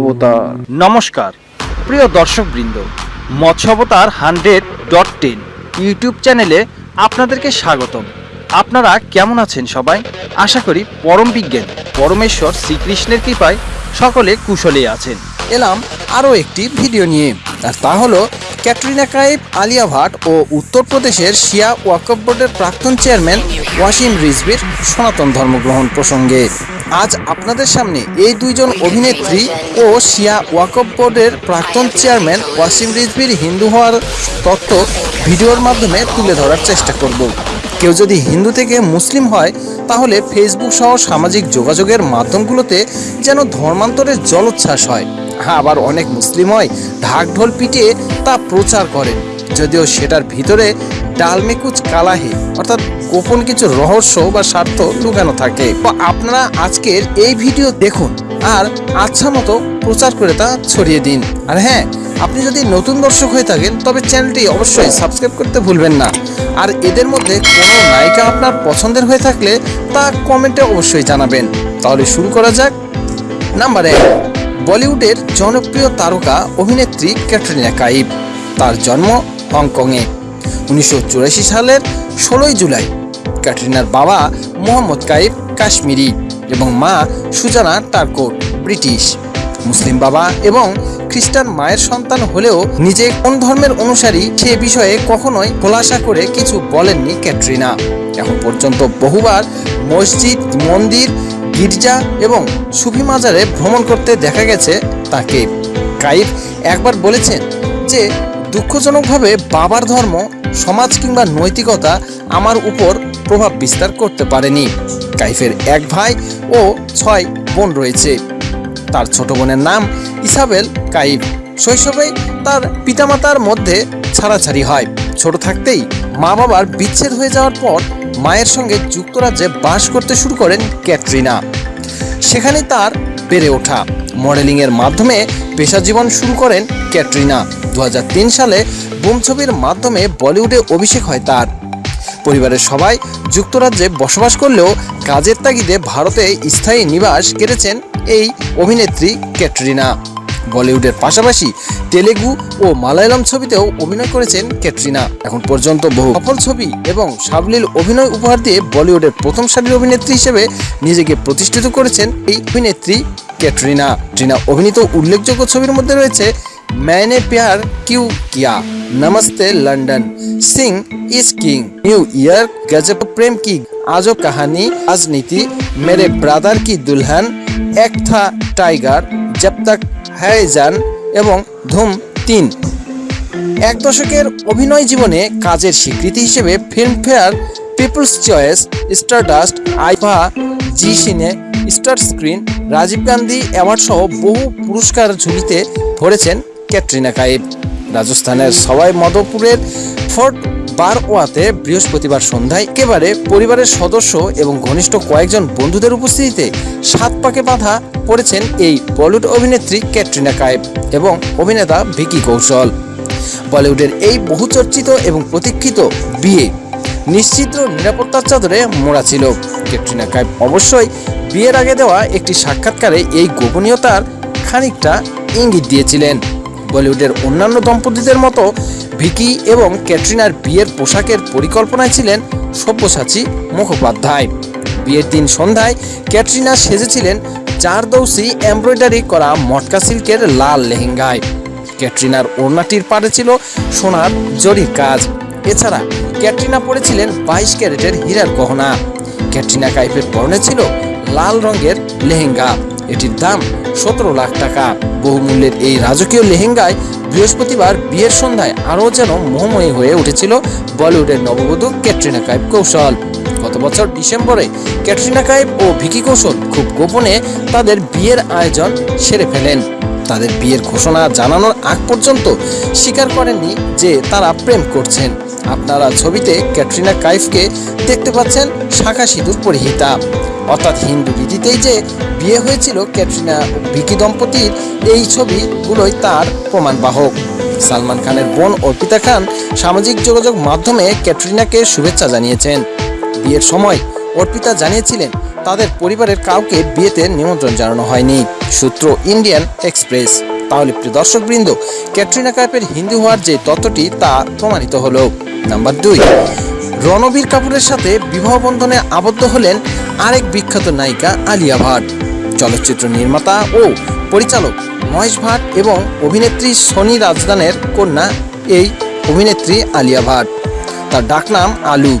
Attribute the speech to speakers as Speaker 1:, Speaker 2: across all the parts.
Speaker 1: অবতার নমস্কার প্রিয় দর্শকবৃন্দ মৎস্য অবতার হান্ড্রেড ডট টেন ইউটিউব চ্যানেলে আপনাদেরকে স্বাগতম আপনারা কেমন আছেন সবাই আশা করি পরম বিজ্ঞান পরমেশ্বর শ্রীকৃষ্ণের কৃপায় সকলে কুশলে আছেন এলাম আরও একটি ভিডিও নিয়ে আর তা হলো ক্যাটরিনা কাইফ আলিয়া ভাট ও উত্তরপ্রদেশের শিয়া ওয়াকফ বোর্ডের প্রাক্তন চেয়ারম্যান ওয়াসিম রিজভির সনাতন ধর্মগ্রহণ প্রসঙ্গে আজ আপনাদের সামনে এই দুইজন অভিনেত্রী ও শিয়া ওয়াকফ বোর্ডের প্রাক্তন চেয়ারম্যান ওয়াসিম রিজবির হিন্দু হওয়ার তত্ত্ব ভিডিওর মাধ্যমে তুলে ধরার চেষ্টা করব কেউ যদি হিন্দু থেকে মুসলিম হয় তাহলে ফেসবুক সহ সামাজিক যোগাযোগের মাধ্যমগুলোতে যেন ধর্মান্তরের জলোচ্ছ্বাস হয় আবার অনেক মুসলিম হয় ঢাক ঢোল পিটিয়ে তা প্রচার করেন যদিও সেটার ভিতরে ডালমেকুচ কালাহি অর্থাৎ গোপন কিছু রহস্য বা স্বার্থ লুকানো থাকে আপনারা আজকের এই ভিডিও দেখুন আর আচ্ছা মতো প্রচার করে তা ছড়িয়ে দিন আর হ্যাঁ আপনি যদি নতুন দর্শক হয়ে থাকেন তবে চ্যানেলটি অবশ্যই সাবস্ক্রাইব করতে ভুলবেন না আর এদের মধ্যে কোনো নায়িকা আপনার পছন্দের হয়ে থাকলে তা কমেন্টে অবশ্যই জানাবেন তাহলে শুরু করা যাক নাম্বার এক বলিউডের জনপ্রিয় তারকা অভিনেত্রী ক্যাটরিনা কাইফ তার জন্ম হংকংয়ে উনিশশো সালের ষোলোই জুলাই ক্যাটরিনার বাবা মোহাম্মদ কাইফ কাশ্মীরি এবং মা সুজানা টার্কোট ব্রিটিশ মুসলিম বাবা এবং খ্রিস্টান মায়ের সন্তান হলেও নিজে কোন ধর্মের অনুসারী সে বিষয়ে কখনোই খোলাসা করে কিছু বলেননি ক্যাটরিনা এখন পর্যন্ত বহুবার মসজিদ মন্দির গির্জা এবং সুফি মাজারে ভ্রমণ করতে দেখা গেছে তাকে কাইফ একবার বলেছেন যে দুঃখজনকভাবে বাবার ধর্ম সমাজ কিংবা নৈতিকতা আমার উপর প্রভাব বিস্তার করতে পারেনি কাইফের এক ভাই ও ছয় বোন রয়েছে তার ছোট বোনের নাম ইসাবেল কাইফ শৈশবে তার পিতামাতার মধ্যে ছাড়াছাড়ি হয় ছোট থাকতেই মা বাবার বিচ্ছেদ হয়ে যাওয়ার পর মায়ের সঙ্গে যুক্তরাজ্যে বাস করতে শুরু করেন ক্যাটরিনা সেখানে তার বেড়ে ওঠা মডেলিংয়ের মাধ্যমে পেশা জীবন শুরু করেন ক্যাটরিনা দু সালে বুম ছবির মাধ্যমে বলিউডে অভিষেক হয় তার পরিবারের সবাই যুক্তরাজ্যে বসবাস করলেও কাজের তাগিদে ভারতে স্থায়ী নিবাস কেড়েছেন এই অভিনেত্রী ক্যাটরিনা বলিউডের পাশাপাশি তেলেগু ও মালায়ালাম ছবিতেও অভিনয় করেছেন ক্যাটরিনা এখন পর্যন্ত বহু সফল ছবি এবং সাবলীল অভিনয় উপহার দিয়ে বলিউডের প্রথম সারির অভিনেত্রী হিসেবে নিজেকে প্রতিষ্ঠিত করেছেন এই অভিনেত্রী ক্যাটরিনা ট্রিনা অভিনীত উল্লেখযোগ্য ছবির মধ্যে রয়েছে ম্যানে Pyar Kyun Kiya Namastey London Singh is king new year Gajab Prem Ki আজ কাহানি রাজনীতি মেরে ব্রাদার কি দুলহান এক থা টাইগার जब হ্যায়জান এবং ধুম তিন এক দশকের অভিনয় জীবনে কাজের স্বীকৃতি হিসেবে Filmfare People's Choice Stardust IIFA Zee Cine Star Screen Rajiv Gandhi award সহ বহু পুরস্কার ঝুলিতে ভরেছেন ক্যাটরিনা কাইফ রাজস্থানের সবাই মদপুরের ফোর্ট বারওয়াতে বৃহস্পতিবার সন্ধ্যায় একেবারে পরিবারের সদস্য এবং ঘনিষ্ঠ কয়েকজন বন্ধুদের উপস্থিতিতে সাত পাকে বাঁধা পড়েছেন এই বলিউড অভিনেত্রী ক্যাটরিনা কায়েব এবং অভিনেতা ভিকি কৌশল বলিউডের এই বহুচর্চিত এবং প্রতীক্ষিত বিয়ে নিশ্চিত নিরাপত্তার চাদরে মোড়া ছিল ক্যাটরিনা কায়েব অবশ্যই বিয়ের আগে দেওয়া একটি সাক্ষাৎকারে এই গোপনীয়তার খানিকটা ইঙ্গিত দিয়েছিলেন বলিউডের অন্যান্য দম্পতিদের মতো ভিকি এবং ক্যাটরিনার বিয়ের পোশাকের পরিকল্পনায় ছিলেন সব্যসাচী মুখোপাধ্যায় বিয়ের দিন সন্ধ্যায় ক্যাটরিনা সেজেছিলেন দৌসি এমব্রয়ডারি করা মটকা সিল্কের লাল লেহেঙ্গায় ক্যাটরিনার ওড়নাটির পাড়ে ছিল সোনার জরির কাজ এছাড়া ক্যাটরিনা পরেছিলেন বাইশ ক্যারেটের হীরার গহনা ক্যাটরিনা কাইফের পরনে ছিল লাল রঙের লেহেঙ্গা এটির দাম সতেরো লাখ টাকা বহুমূল্যের এই রাজকীয় লেহেঙ্গায় বৃহস্পতিবার বিয়ের সন্ধ্যায় আরও যেন মোহময়ী হয়ে উঠেছিল বলিউডের নববধূ ক্যাটরিনা কাইফ কৌশল বছর ডিসেম্বরে ক্যাটরিনা কাইব ও ভিকি কৌশল খুব গোপনে তাদের বিয়ের আয়োজন সেরে ফেলেন তাদের বিয়ের ঘোষণা জানানোর আগ পর্যন্ত স্বীকার করেননি যে তারা প্রেম করছেন আপনারা ছবিতে ক্যাটরিনা কাইফকে দেখতে পাচ্ছেন শাখা সিঁদুর পরিহিতা অর্থাৎ হিন্দু রীতিতেই যে বিয়ে হয়েছিল ক্যাটরিনা ভিকি দম্পতির এই ছবিগুলোই তার প্রমাণ বাহক সালমান খানের বোন অর্পিতা খান সামাজিক যোগাযোগ মাধ্যমে ক্যাটরিনাকে শুভেচ্ছা জানিয়েছেন বিয়ের সময় অর্পিতা জানিয়েছিলেন তাদের পরিবারের কাউকে বিয়েতে নিমন্ত্রণ জানানো হয়নি সূত্র ইন্ডিয়ান এক্সপ্রেস তাহলে প্রিয় দর্শকবৃন্দ ক্যাটরিনা কাইফের হিন্দু হওয়ার যে তত্ত্বটি তা প্রমাণিত হল নাম্বার দুই রণবীর কাপুরের সাথে বিবাহ বন্ধনে আবদ্ধ হলেন আরেক বিখ্যাত নায়িকা আলিয়া ভাট চলচ্চিত্র নির্মাতা ও পরিচালক মহেশ ভাট এবং অভিনেত্রী সনি রাজদানের কন্যা এই অভিনেত্রী আলিয়া ভাট তার ডাকনাম আলু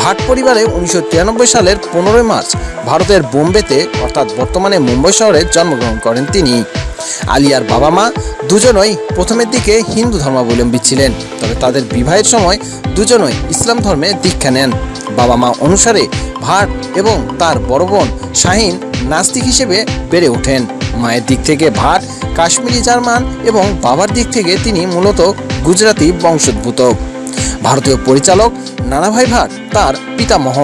Speaker 1: ভাট পরিবারে উনিশশো সালের পনেরোই মার্চ ভারতের বোম্বেতে অর্থাৎ বর্তমানে মুম্বই শহরে জন্মগ্রহণ করেন তিনি আলিয়ার বাবা মা দুজনই প্রথমের দিকে হিন্দু ধর্মাবলম্বী ছিলেন তবে তাদের বিবাহের সময় দুজনই ইসলাম ধর্মে দীক্ষা নেন বাবা মা অনুসারে ভাট এবং তার বড় বোন শাহিন নাস্তিক হিসেবে বেড়ে ওঠেন মায়ের দিক থেকে ভাট কাশ্মীরি জার্মান এবং বাবার দিক থেকে তিনি মূলত গুজরাতি বংশোদ্ভূত ভারতীয় পরিচালক নানাভাই ভাট তার পিতামহ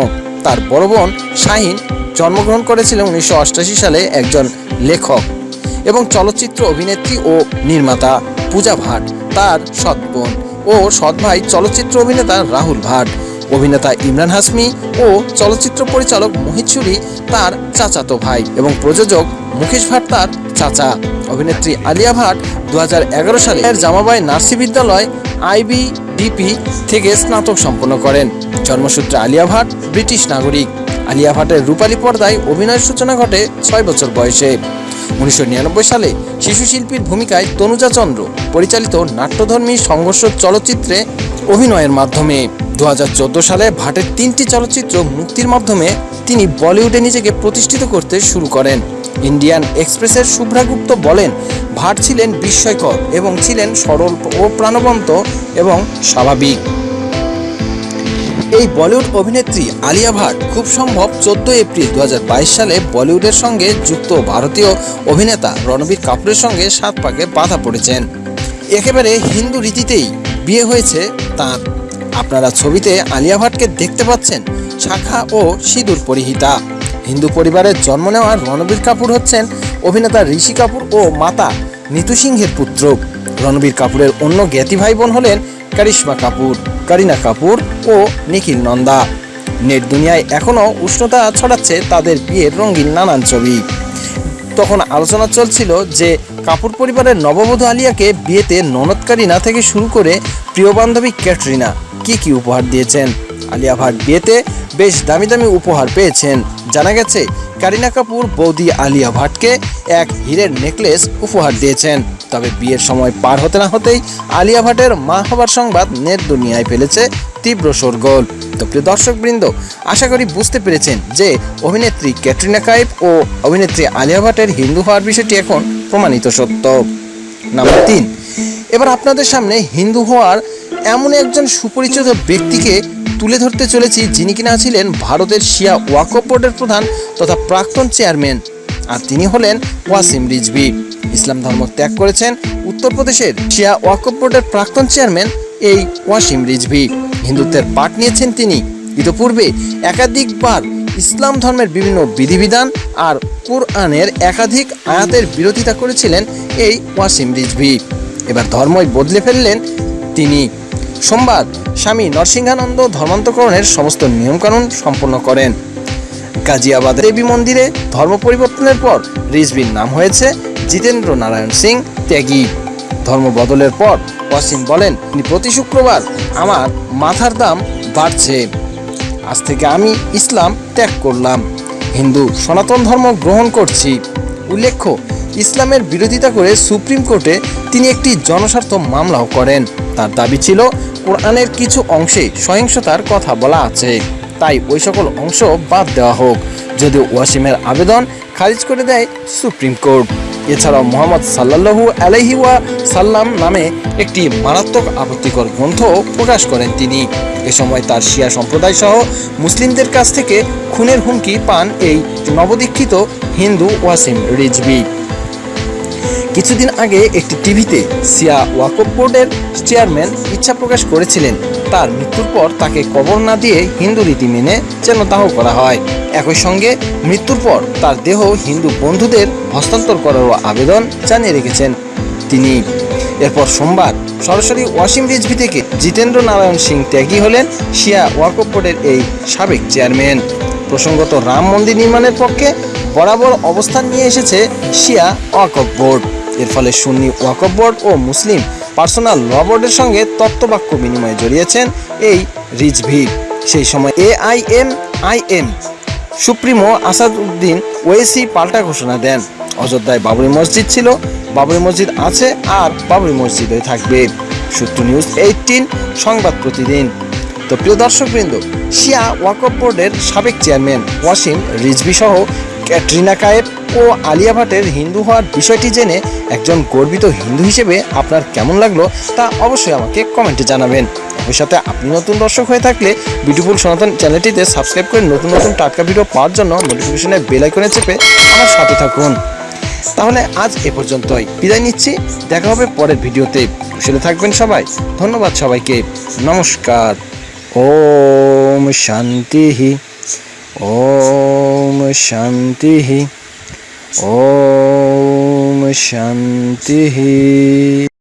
Speaker 1: তার বড় বোন শাহিন জন্মগ্রহণ করেছিলেন উনিশশো সালে একজন লেখক এবং চলচ্চিত্র অভিনেত্রী ও নির্মাতা পূজা ভাট তার সৎ বোন ও সৎ ভাই চলচ্চিত্র অভিনেতা রাহুল ভাট অভিনেতা ইমরান হাসমি ও চলচ্চিত্র পরিচালক মোহিত সুরি তার চাচাতো ভাই এবং প্রযোজক মুকেশ ভাট তার চাচা অভিনেত্রী আলিয়া ভাট দু সালে জামাবাই নার্সি বিদ্যালয় আইবিডিপি থেকে স্নাতক সম্পন্ন করেন জন্মসূত্রে আলিয়া ভাট ব্রিটিশ নাগরিক আলিয়া ভাটের রূপালী পর্দায় অভিনয়ের সূচনা ঘটে ছয় বছর বয়সে উনিশশো সালে শিশু শিল্পীর ভূমিকায় তনুজা চন্দ্র পরিচালিত নাট্যধর্মী সংঘর্ষ চলচ্চিত্রে অভিনয়ের মাধ্যমে দু সালে ভাটের তিনটি চলচ্চিত্র মুক্তির মাধ্যমে তিনি বলিউডে নিজেকে প্রতিষ্ঠিত করতে শুরু করেন ইন্ডিয়ান এক্সপ্রেসের শুভ্রাগুপ্ত বলেন ভাট ছিলেন বিস্ময়কর এবং ছিলেন সরল ও প্রাণবন্ত এবং স্বাভাবিক এই বলিউড অভিনেত্রী আলিয়া ভাট খুব সম্ভব চোদ্দ এপ্রিল দু সালে বলিউডের সঙ্গে যুক্ত ভারতীয় অভিনেতা রণবীর কাপুরের সঙ্গে সাত পাকে বাধা পড়েছেন একেবারে হিন্দু রীতিতেই বিয়ে হয়েছে তার আপনারা ছবিতে আলিয়া ভাটকে দেখতে পাচ্ছেন শাখা ও সিঁদুর পরিহিতা হিন্দু পরিবারের জন্ম নেওয়া রণবীর কাপুর হচ্ছেন অভিনেতা ঋষি কাপুর ও মাতা নিতু সিংহের পুত্র রণবীর কাপুরের অন্য জ্ঞাতি ভাই বোন হলেন কারিশ্মা কাপুর করিনা কাপুর ও নিখিল নন্দা নেট দুনিয়ায় এখনও উষ্ণতা ছড়াচ্ছে তাদের বিয়ের রঙিন নানান ছবি তখন আলোচনা চলছিল যে কাপুর পরিবারের নববধূ আলিয়াকে বিয়েতে ননদ কারিনা থেকে শুরু করে প্রিয় বান্ধবী ক্যাটরিনা কি কি উপহার দিয়েছেন আলিয়া ভাট বিয়েতে বেশ দামি দামি উপহার পেয়েছেন জানা গেছে কারিনা কাপুর বৌদি আলিয়া ভাটকে এক হীরের নেকলেস উপহার দিয়েছেন তবে বিয়ের সময় পার হতে না হতেই আলিয়া ভাটের মা হবার সংবাদ নেট দুনিয়ায় ফেলেছে তীব্র শোরগোল তো প্রিয় দর্শকবৃন্দ আশা করি বুঝতে পেরেছেন যে অভিনেত্রী ক্যাটরিনা কাইফ ও অভিনেত্রী আলিয়া ভাটের হিন্দু হওয়ার বিষয়টি এখন প্রমাণিত সত্য নাম্বার তিন এবার আপনাদের সামনে হিন্দু হওয়ার এমন একজন সুপরিচিত ব্যক্তিকে তুলে ধরতে চলেছি যিনি কিনা ছিলেন ভারতের শিয়া ওয়াকফ বোর্ডের প্রধান তথা প্রাক্তন চেয়ারম্যান আর তিনি হলেন ওয়াসিম রিজবি ইসলাম ধর্ম ত্যাগ করেছেন উত্তরপ্রদেশের শিয়া ওয়াকফ বোর্ডের প্রাক্তন চেয়ারম্যান এই ওয়াসিম রিজভি হিন্দুত্বের পাঠ নিয়েছেন তিনি ইতোপূর্বে একাধিকবার ইসলাম ধর্মের বিভিন্ন বিধিবিধান আর কোরআনের একাধিক আয়াতের বিরোধিতা করেছিলেন এই ওয়াসিম রিজভি এবার ধর্মই বদলে ফেললেন তিনি সোমবার স্বামী নরসিংহানন্দ ধর্মান্তকরণের সমস্ত নিয়মকানুন সম্পন্ন করেন গাজিয়াবাদ দেবী মন্দিরে ধর্ম পরিবর্তনের পর রিজভির নাম হয়েছে জিতেন্দ্র নারায়ণ সিং ত্যাগী ধর্ম বদলের পর অসীম বলেন তিনি প্রতি শুক্রবার আমার মাথার দাম বাড়ছে আজ থেকে আমি ইসলাম ত্যাগ করলাম হিন্দু সনাতন ধর্ম গ্রহণ করছি উল্লেখ্য ইসলামের বিরোধিতা করে সুপ্রিম কোর্টে তিনি একটি জনস্বার্থ মামলাও করেন তার দাবি ছিল কোরআনের কিছু অংশে সহিংসতার কথা বলা আছে তাই ওই সকল অংশ বাদ দেওয়া হোক যদিও ওয়াসিমের আবেদন খারিজ করে দেয় সুপ্রিম কোর্ট এছাড়াও মোহাম্মদ সাল্লাহু আলহিওয়া সাল্লাম নামে একটি মারাত্মক আপত্তিকর গ্রন্থ প্রকাশ করেন তিনি এ সময় তার শিয়া সম্প্রদায় সহ মুসলিমদের কাছ থেকে খুনের হুমকি পান এই নবদীক্ষিত হিন্দু ওয়াসিম রিজবি কিছুদিন আগে একটি টিভিতে সিয়া ওয়াকফ বোর্ডের চেয়ারম্যান ইচ্ছা প্রকাশ করেছিলেন তার মৃত্যুর পর তাকে কবর না দিয়ে হিন্দু রীতি মেনে যেন দাহ করা হয় একই সঙ্গে মৃত্যুর পর তার দেহ হিন্দু বন্ধুদের হস্তান্তর করারও আবেদন জানিয়ে রেখেছেন তিনি এরপর সোমবার সরাসরি ওয়াসিম রিজভি থেকে জিতেন্দ্র নারায়ণ সিং ত্যাগী হলেন শিয়া ওয়াকফ বোর্ডের এই সাবেক চেয়ারম্যান প্রসঙ্গত রাম মন্দির নির্মাণের পক্ষে বরাবর অবস্থান নিয়ে এসেছে শিয়া ওয়াকফ বোর্ড এর ফলে সুন্নি ওয়াকফ বোর্ড ও মুসলিম পার্সোনাল ল বোর্ডের সঙ্গে তত্ত্ববাক্য বিনিময়ে জড়িয়েছেন এই রিজভি সেই সময় AIM IM supremo Asaduddin Owaisi পাল্টা ঘোষণা দেন অযোধ্যায় বাবরি মসজিদ ছিল বাবরি মসজিদ আছে আর বাবরি মসজিদে থাকবে সূত্র নিউজ এইটিন সংবাদ প্রতিদিন তো প্রিয় দর্শকবৃন্দ শিয়া ওয়াকফ বোর্ডের সাবেক চেয়ারম্যান ওয়াসিম রিজভি সহ ক্যাটরিনা কায়েব ও আলিয়া ভাটের হিন্দু হওয়ার বিষয়টি জেনে একজন গর্বিত হিন্দু হিসেবে আপনার কেমন লাগলো তা অবশ্যই আমাকে কমেন্টে জানাবেন ওই সাথে আপনি নতুন দর্শক হয়ে থাকলে বিউটিফুল সনাতন চ্যানেলটিতে সাবস্ক্রাইব করে নতুন নতুন টাটকা ভিডিও পাওয়ার জন্য নোটিফিকেশনে বেলাইকনে চেপে আমার সাথে থাকুন তাহলে আজ এ পর্যন্তই বিদায় নিচ্ছি দেখা হবে পরের ভিডিওতে কুশলে থাকবেন সবাই ধন্যবাদ সবাইকে নমস্কার ওম শান্তি ओम शांति ही ओम शांति ही